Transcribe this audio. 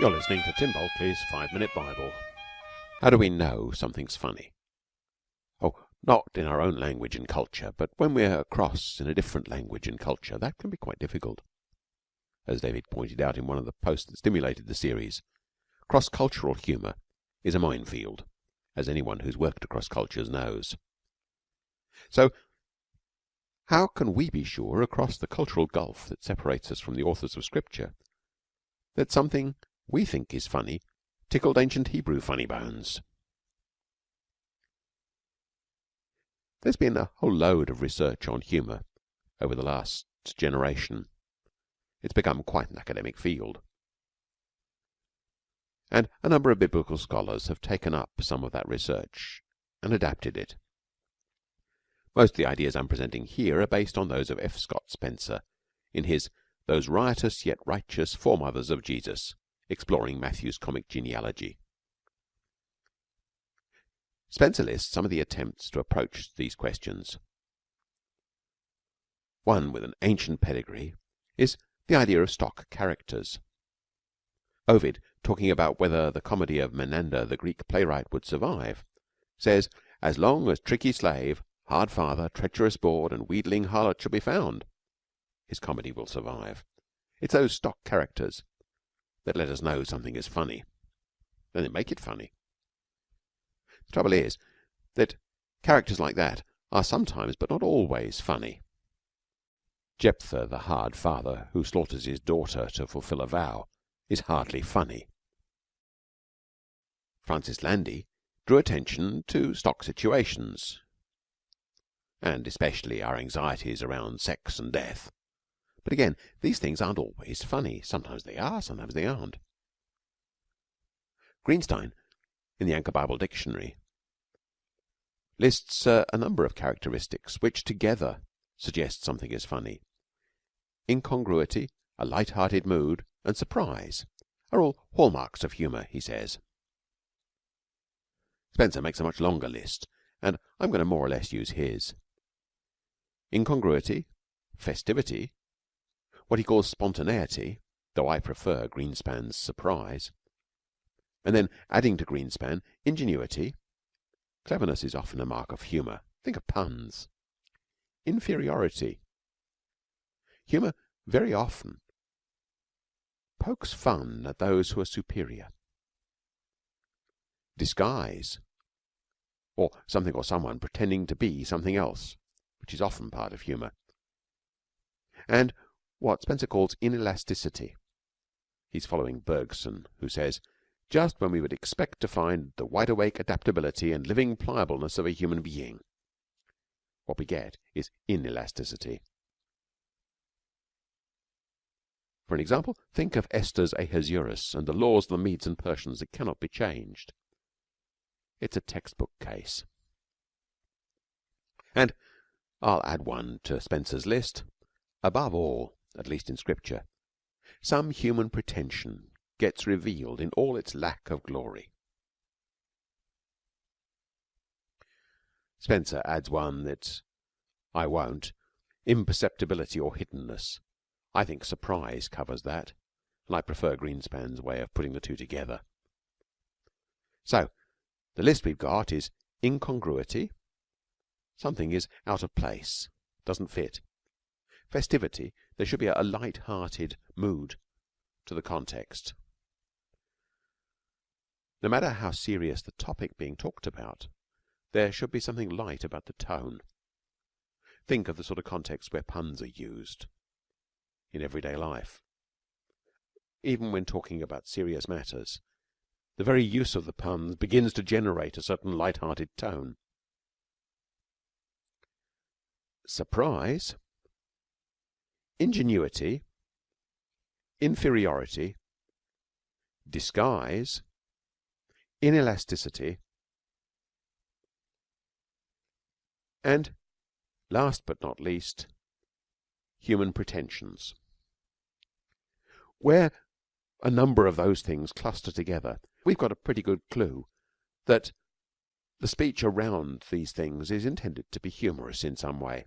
You're listening to Tim Bulkeley's Five Minute Bible. How do we know something's funny? Oh, not in our own language and culture, but when we're across in a different language and culture, that can be quite difficult. As David pointed out in one of the posts that stimulated the series, cross cultural humour is a minefield, as anyone who's worked across cultures knows. So, how can we be sure across the cultural gulf that separates us from the authors of Scripture that something we think is funny tickled ancient Hebrew funny bones. There's been a whole load of research on humour over the last generation. It's become quite an academic field. And a number of biblical scholars have taken up some of that research and adapted it. Most of the ideas I'm presenting here are based on those of F. Scott Spencer in his Those Riotous Yet Righteous Foremothers of Jesus exploring Matthew's comic genealogy. Spencer lists some of the attempts to approach these questions. One with an ancient pedigree is the idea of stock characters. Ovid, talking about whether the comedy of Menander the Greek playwright would survive, says, As long as tricky slave, hard father, treacherous bawd, and wheedling harlot shall be found, his comedy will survive. It's those stock characters that let us know something is funny. Then they make it funny. The trouble is that characters like that are sometimes, but not always, funny. Jephthah, the hard father who slaughters his daughter to fulfil a vow, is hardly funny. Francis Landy drew attention to stock situations, and especially our anxieties around sex and death. But again, these things aren't always funny. Sometimes they are, sometimes they aren't. Greenstein, in the Anchor Bible Dictionary, lists uh, a number of characteristics which together suggest something is funny. Incongruity, a light-hearted mood, and surprise are all hallmarks of humour, he says. Spencer makes a much longer list, and I'm going to more or less use his. Incongruity, festivity, what he calls spontaneity, though I prefer Greenspan's surprise, and then adding to Greenspan ingenuity. Cleverness is often a mark of humour. Think of puns. Inferiority. Humour very often pokes fun at those who are superior. Disguise, or something or someone pretending to be something else, which is often part of humour. And what Spencer calls inelasticity. He's following Bergson, who says, just when we would expect to find the wide awake adaptability and living pliableness of a human being, what we get is inelasticity. For an example, think of Esther's Ahasuerus and the laws of the Medes and Persians that cannot be changed. It's a textbook case. And I'll add one to Spencer's list. Above all, at least in Scripture, some human pretension gets revealed in all its lack of glory. Spencer adds one that I won't imperceptibility or hiddenness. I think surprise covers that, and I prefer Greenspan's way of putting the two together. So, the list we've got is incongruity. Something is out of place, doesn't fit festivity, there should be a light-hearted mood to the context. No matter how serious the topic being talked about, there should be something light about the tone. Think of the sort of context where puns are used in everyday life. Even when talking about serious matters, the very use of the puns begins to generate a certain light-hearted tone. Surprise ingenuity, inferiority, disguise, inelasticity, and last but not least, human pretensions. Where a number of those things cluster together, we've got a pretty good clue that the speech around these things is intended to be humorous in some way.